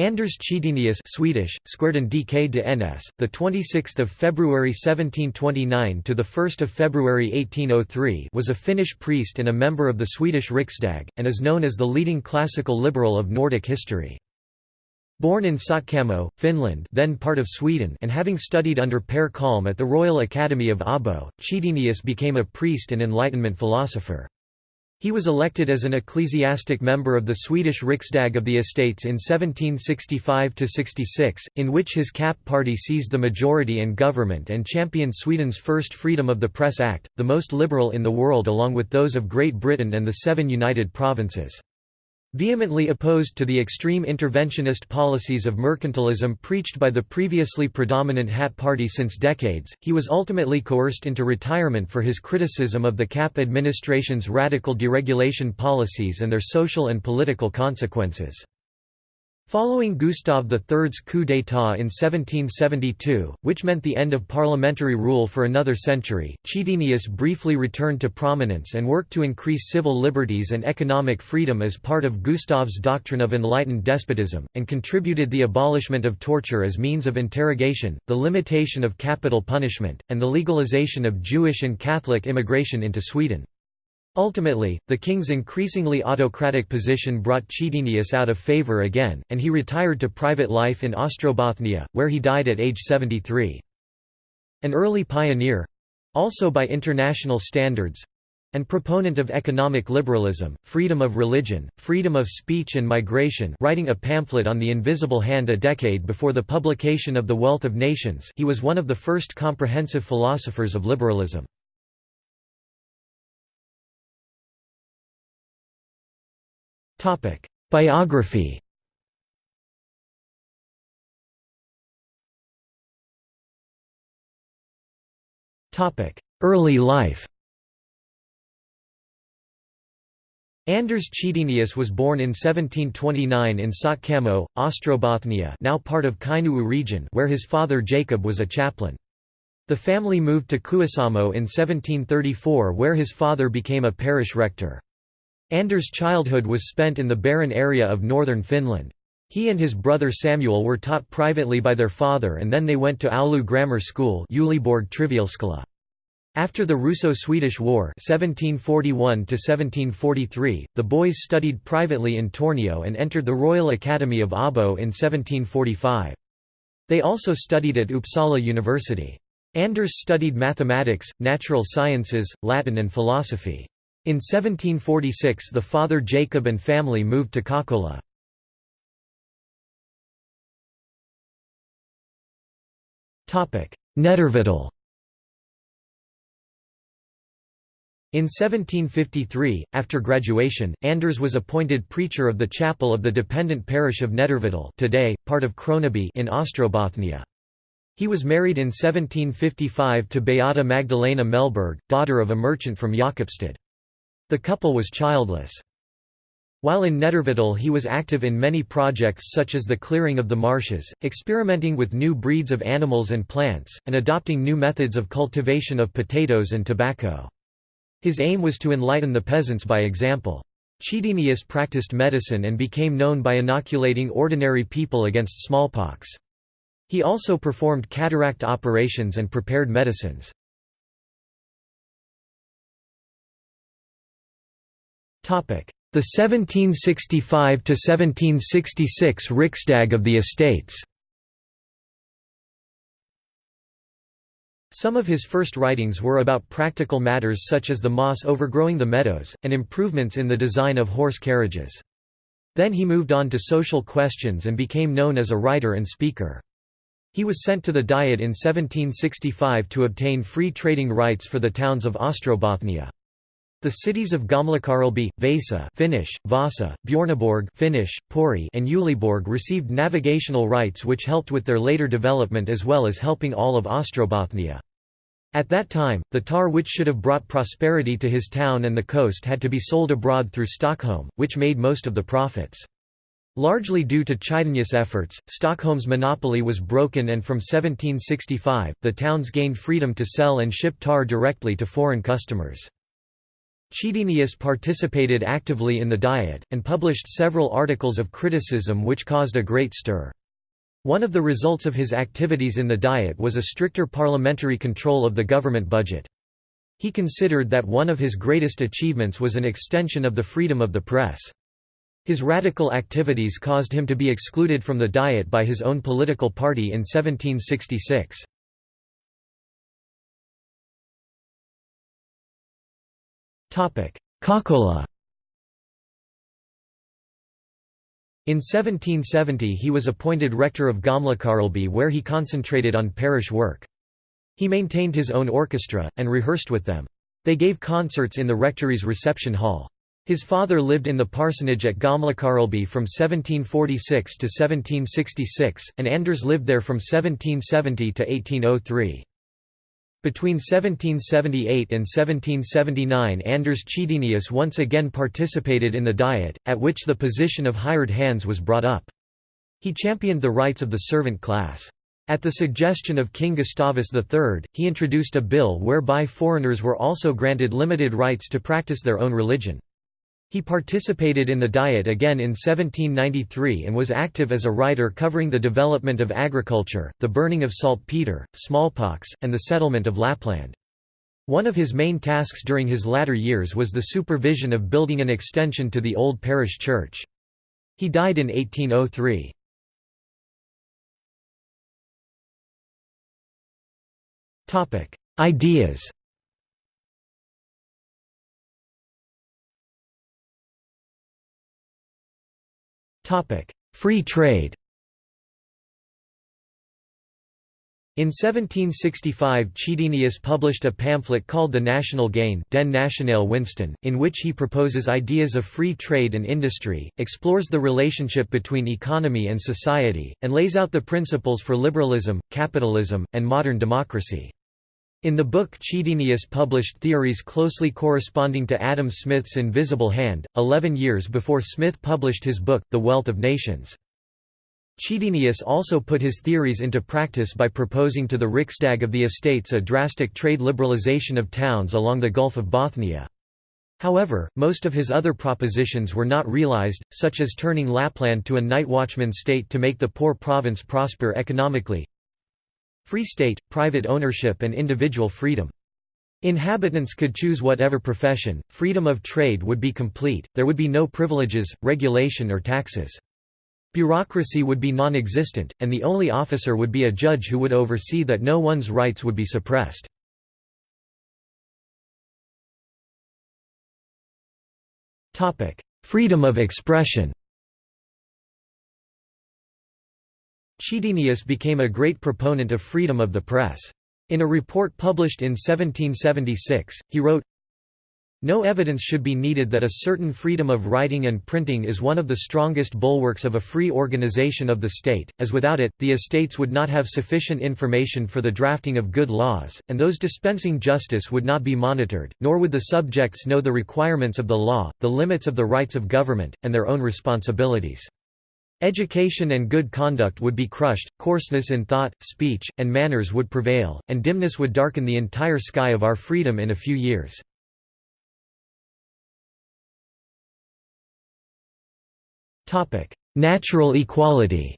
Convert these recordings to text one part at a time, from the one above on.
Anders Chydenius Swedish, DK de NS, the 26th of February 1729 to the 1st of February 1803 was a Finnish priest and a member of the Swedish Riksdag, and is known as the leading classical liberal of Nordic history. Born in Sotkamo, Finland then part of Sweden and having studied under Per Kalm at the Royal Academy of Abo, Chydenius became a priest and Enlightenment philosopher. He was elected as an ecclesiastic member of the Swedish Riksdag of the Estates in 1765–66, in which his CAP party seized the majority in government and championed Sweden's first Freedom of the Press Act, the most liberal in the world along with those of Great Britain and the seven United Provinces. Vehemently opposed to the extreme interventionist policies of mercantilism preached by the previously predominant Hat Party since decades, he was ultimately coerced into retirement for his criticism of the CAP administration's radical deregulation policies and their social and political consequences. Following Gustav III's coup d'état in 1772, which meant the end of parliamentary rule for another century, Chydenius briefly returned to prominence and worked to increase civil liberties and economic freedom as part of Gustav's doctrine of enlightened despotism, and contributed the abolishment of torture as means of interrogation, the limitation of capital punishment, and the legalization of Jewish and Catholic immigration into Sweden. Ultimately, the king's increasingly autocratic position brought Chydenius out of favour again, and he retired to private life in Ostrobothnia, where he died at age 73. An early pioneer—also by international standards—and proponent of economic liberalism, freedom of religion, freedom of speech and migration writing a pamphlet on the invisible hand a decade before the publication of The Wealth of Nations he was one of the first comprehensive philosophers of liberalism. Topic: Biography. Topic: Early life. Anders Chydenius was born in 1729 in Sotkamo, Ostrobothnia now part of Kainuu region where his father Jacob was a chaplain. The family moved to Kuusamo in 1734 where his father became a parish rector. Anders' childhood was spent in the barren area of northern Finland. He and his brother Samuel were taught privately by their father and then they went to Oulu Grammar School after the Russo-Swedish War 1741 the boys studied privately in Tornio and entered the Royal Academy of Abo in 1745. They also studied at Uppsala University. Anders studied mathematics, natural sciences, Latin and philosophy. In 1746 the father Jacob and family moved to Kokkola. Nedervetil In 1753, after graduation, Anders was appointed preacher of the chapel of the dependent parish of Nedervetil today, part of Kronoby in Ostrobothnia. He was married in 1755 to Beata Magdalena Melberg, daughter of a merchant from Jakobstad. The couple was childless. While in Nedervetil he was active in many projects such as the clearing of the marshes, experimenting with new breeds of animals and plants, and adopting new methods of cultivation of potatoes and tobacco. His aim was to enlighten the peasants by example. Chydenius practiced medicine and became known by inoculating ordinary people against smallpox. He also performed cataract operations and prepared medicines. The 1765–1766 Riksdag of the Estates Some of his first writings were about practical matters such as the moss overgrowing the meadows, and improvements in the design of horse carriages. Then he moved on to social questions and became known as a writer and speaker. He was sent to the Diet in 1765 to obtain free trading rights for the towns of Ostrobothnia. The cities of Gamlakarleby, Vasa Finnish, Vasa, Bjorneborg Finnish, Pori and Uleåborg received navigational rights which helped with their later development as well as helping all of Ostrobothnia. At that time, the tar which should have brought prosperity to his town and the coast had to be sold abroad through Stockholm, which made most of the profits. Largely due to Chydenius' efforts, Stockholm's monopoly was broken and from 1765, the towns gained freedom to sell and ship tar directly to foreign customers. Chydenius participated actively in the Diet, and published several articles of criticism which caused a great stir. One of the results of his activities in the Diet was a stricter parliamentary control of the government budget. He considered that one of his greatest achievements was an extension of the freedom of the press. His radical activities caused him to be excluded from the Diet by his own political party in 1766. Kokkola In 1770 he was appointed rector of Gamlakarleby where he concentrated on parish work. He maintained his own orchestra, and rehearsed with them. They gave concerts in the rectory's reception hall. His father lived in the parsonage at Gamlakarleby from 1746 to 1766, and Anders lived there from 1770 to 1803. Between 1778 and 1779 Anders Chydenius once again participated in the Diet, at which the position of hired hands was brought up. He championed the rights of the servant class. At the suggestion of King Gustavus III, he introduced a bill whereby foreigners were also granted limited rights to practice their own religion. He participated in the Diet again in 1793 and was active as a writer covering the development of agriculture, the burning of saltpeter, smallpox, and the settlement of Lapland. One of his main tasks during his latter years was the supervision of building an extension to the old parish church. He died in 1803. Ideas Free trade In 1765 Chydenius published a pamphlet called The National Gain Den Nationale Winsten, in which he proposes ideas of free trade and industry, explores the relationship between economy and society, and lays out the principles for liberalism, capitalism, and modern democracy. In the book Chydenius published theories closely corresponding to Adam Smith's Invisible Hand, eleven years before Smith published his book, The Wealth of Nations. Chydenius also put his theories into practice by proposing to the Riksdag of the Estates a drastic trade liberalization of towns along the Gulf of Bothnia. However, most of his other propositions were not realized, such as turning Lapland to a night watchman state to make the poor province prosper economically, Free state, private ownership and individual freedom. Inhabitants could choose whatever profession, freedom of trade would be complete, there would be no privileges, regulation or taxes. Bureaucracy would be non-existent, and the only officer would be a judge who would oversee that no one's rights would be suppressed. Freedom of expression Chydenius became a great proponent of freedom of the press. In a report published in 1776, he wrote, no evidence should be needed that a certain freedom of writing and printing is one of the strongest bulwarks of a free organization of the state, as without it, the estates would not have sufficient information for the drafting of good laws, and those dispensing justice would not be monitored, nor would the subjects know the requirements of the law, the limits of the rights of government, and their own responsibilities. Education and good conduct would be crushed, coarseness in thought, speech, and manners would prevail, and dimness would darken the entire sky of our freedom in a few years. Natural equality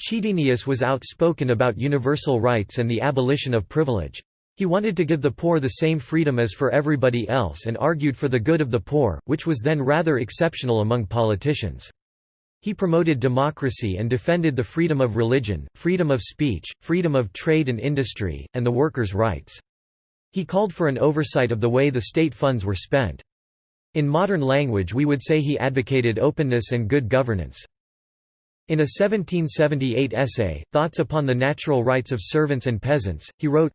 Chydenius was outspoken about universal rights and the abolition of privilege. He wanted to give the poor the same freedom as for everybody else and argued for the good of the poor, which was then rather exceptional among politicians. He promoted democracy and defended the freedom of religion, freedom of speech, freedom of trade and industry, and the workers' rights. He called for an oversight of the way the state funds were spent. In modern language we would say he advocated openness and good governance. In a 1778 essay, Thoughts upon the Natural Rights of Servants and Peasants, he wrote,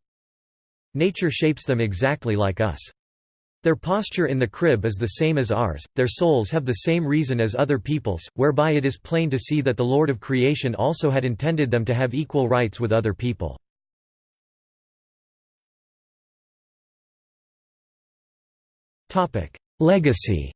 Nature shapes them exactly like us. Their posture in the crib is the same as ours, their souls have the same reason as other people's, whereby it is plain to see that the Lord of creation also had intended them to have equal rights with other people. Legacy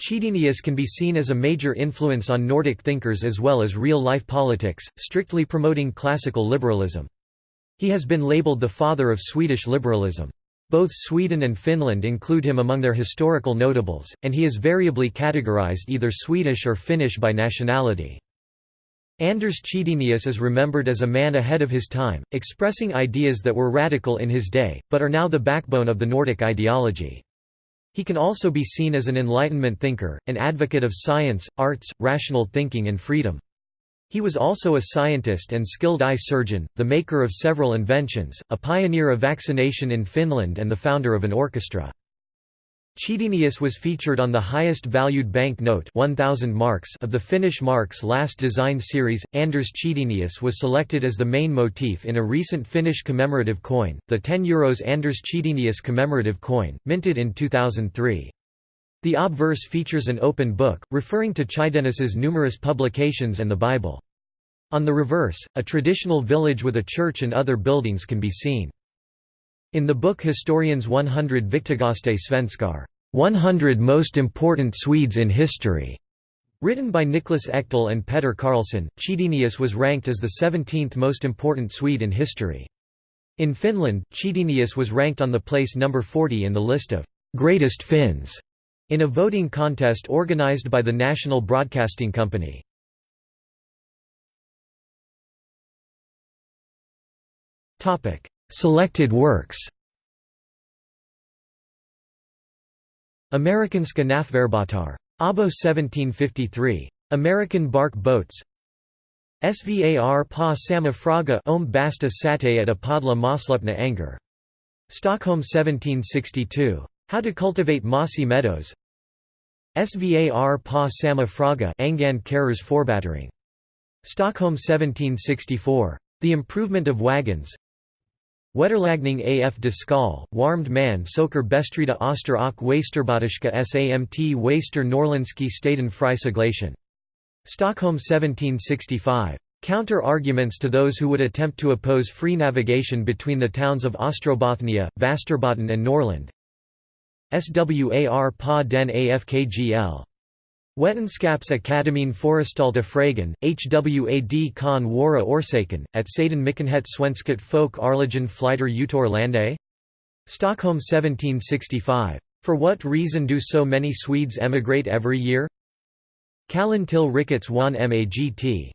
Chydenius can be seen as a major influence on Nordic thinkers as well as real-life politics, strictly promoting classical liberalism. He has been labelled the father of Swedish liberalism. Both Sweden and Finland include him among their historical notables, and he is variably categorized either Swedish or Finnish by nationality. Anders Chydenius is remembered as a man ahead of his time, expressing ideas that were radical in his day, but are now the backbone of the Nordic ideology. He can also be seen as an Enlightenment thinker, an advocate of science, arts, rational thinking and freedom. He was also a scientist and skilled eye surgeon, the maker of several inventions, a pioneer of vaccination in Finland and the founder of an orchestra. Chydenius was featured on the highest valued bank note 1000 marks of the Finnish Marks last design series. Anders Chydenius was selected as the main motif in a recent Finnish commemorative coin, the 10 euros Anders Chydenius commemorative coin, minted in 2003. The obverse features an open book, referring to Chydenius's numerous publications and the Bible. On the reverse, a traditional village with a church and other buildings can be seen. In the book Historiens 100 Viktigaste Svenskar, 100 Most Important Swedes in History, written by Niklas Ekdahl and Petter Carlsson, Chydenius was ranked as the 17th most important Swede in history. In Finland, Chydenius was ranked on the place number 40 in the list of greatest Finns in a voting contest organized by the National Broadcasting Company. Selected works Amerikanska Nafverbåtar. Abo 1753. American bark boats Svar pa sama fråga om basta sate at apadla moslupna anger. Stockholm 1762. How to cultivate mossy meadows Svar pa sama fråga Angan Karers Forbattering. Stockholm 1764. The Improvement of Wagons Wetterlagning af de skal, warmed man soker bestrida oster och Wasterbatiska samt Waster staten Freiseglation. Stockholm 1765. Counter-arguments to those who would attempt to oppose free navigation between the towns of Ostrobothnia, Vasterbotten and Norland. Swar pa den afkgl. Wetenskaps Akademin Forestalta Fragen, Hwad kan Wara Orsaken, at Saden Mykenhet Svenskat folk Arligen Flyter Utor Lande? Stockholm 1765. For what reason do so many Swedes emigrate every year? Kallen till Ricketts one Magt.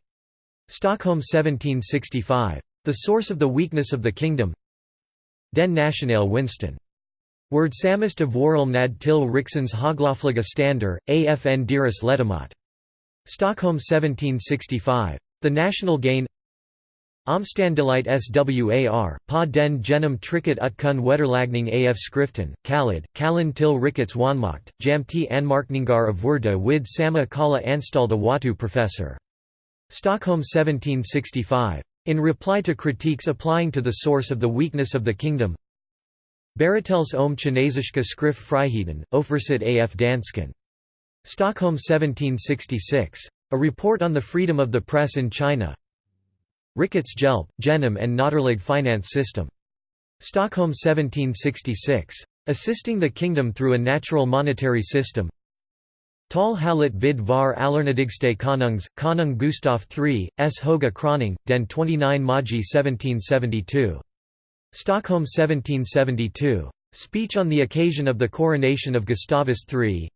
Stockholm 1765. The source of the weakness of the kingdom Den Nationale Winsten Word samist of nad till Riksens Haglafliga stander, afn deras Letamat. Stockholm 1765. The national gain Omstandelight swar, pa den genom trycket utkun wetterlagning af skriften, kallad, kallen till Ricketts wanmacht, jamti anmarkningar of wurda vid sama kala anstalda watu professor. Stockholm 1765. In reply to critiques applying to the source of the weakness of the kingdom, Baratels om Kinesiska skrift Friheten, Ofversit af Dansken. Stockholm 1766. A report on the freedom of the press in China. Ricketts Hjälp, Genom and Notterlig finance system. Stockholm 1766. Assisting the kingdom through a natural monetary system. Tal Halit vid var Allernadigste Konungs, Konung Gustaf III, S. Hoga Kroning, den 29 Magi 1772. Stockholm 1772. Speech on the occasion of the coronation of Gustavus III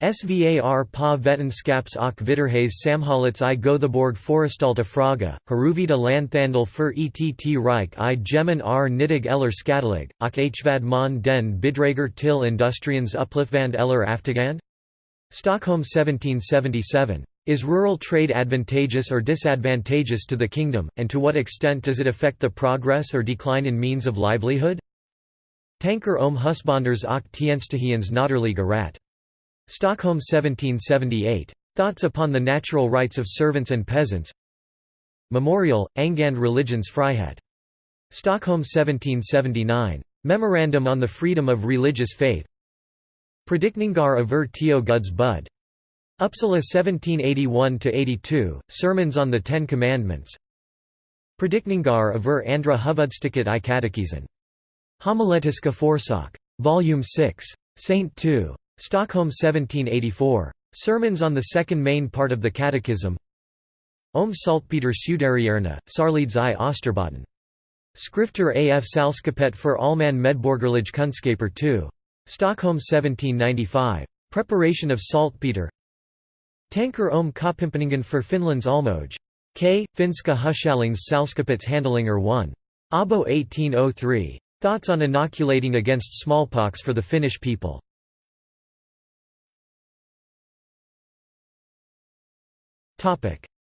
Svar pa vetenskaps och vidderhas samhällets i Gothenburg Forestalta Fraga, Haruvida Lanthandel för ett Reich i Gemen r nittig eller skadalig, och hvad mon den bidrager till industriens upplyftvand eller aftigand? Stockholm 1777. Is rural trade advantageous or disadvantageous to the kingdom, and to what extent does it affect the progress or decline in means of livelihood? Tanker om husbonders och tjänstehians Notterliga rat. Stockholm 1778. Thoughts upon the natural rights of servants and peasants Memorial, Angand Religions Frihet. Stockholm 1779. Memorandum on the Freedom of Religious Faith Predikningar över Tio Guds bud Uppsala 1781–82, Sermons on the Ten Commandments Predikningar över andra huvudstycket i katekesen. Homiletiska Forsak. Volume 6. Saint 2. Stockholm 1784. Sermons on the second main part of the Catechism Om Saltpeter Suderierna, Sarlids i Osterbotten. Skrifter af Salskapet for Allman Medborgerlige Kunskaper 2. Stockholm 1795. Preparation of saltpeter Tanker om Kopimpeningen for Finlands Almoj. K. Finska Hushallings Salskapets Handlinger 1. Abo 1803. Thoughts on inoculating against smallpox for the Finnish people.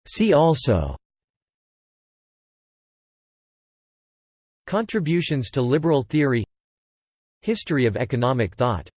See also Contributions to liberal theory History of economic thought